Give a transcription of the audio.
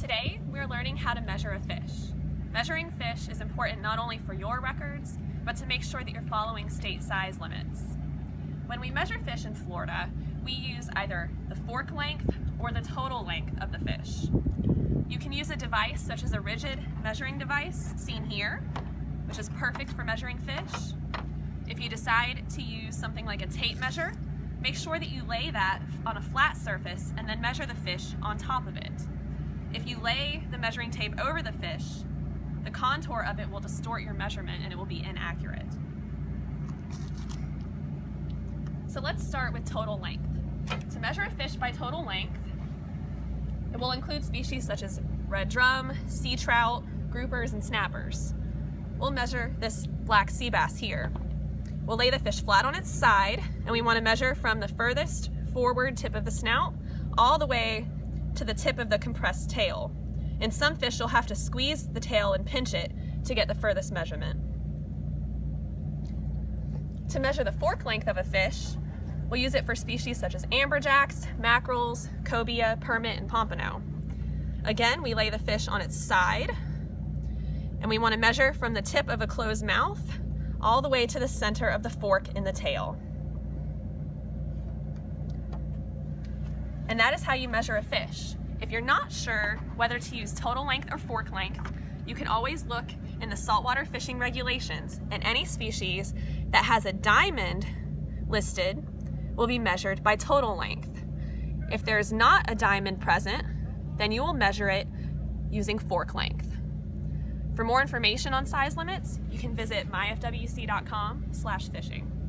Today, we're learning how to measure a fish. Measuring fish is important not only for your records, but to make sure that you're following state size limits. When we measure fish in Florida, we use either the fork length or the total length of the fish. You can use a device such as a rigid measuring device, seen here, which is perfect for measuring fish. If you decide to use something like a tape measure, make sure that you lay that on a flat surface and then measure the fish on top of it. If you lay the measuring tape over the fish, the contour of it will distort your measurement and it will be inaccurate. So let's start with total length. To measure a fish by total length, it will include species such as red drum, sea trout, groupers, and snappers. We'll measure this black sea bass here. We'll lay the fish flat on its side, and we want to measure from the furthest forward tip of the snout all the way to the tip of the compressed tail. In some fish, you'll have to squeeze the tail and pinch it to get the furthest measurement. To measure the fork length of a fish, we'll use it for species such as amberjacks, mackerels, cobia, permit, and pompano. Again, we lay the fish on its side, and we want to measure from the tip of a closed mouth all the way to the center of the fork in the tail. And that is how you measure a fish. If you're not sure whether to use total length or fork length, you can always look in the saltwater fishing regulations and any species that has a diamond listed will be measured by total length. If there's not a diamond present, then you will measure it using fork length. For more information on size limits, you can visit myfwc.com slash fishing.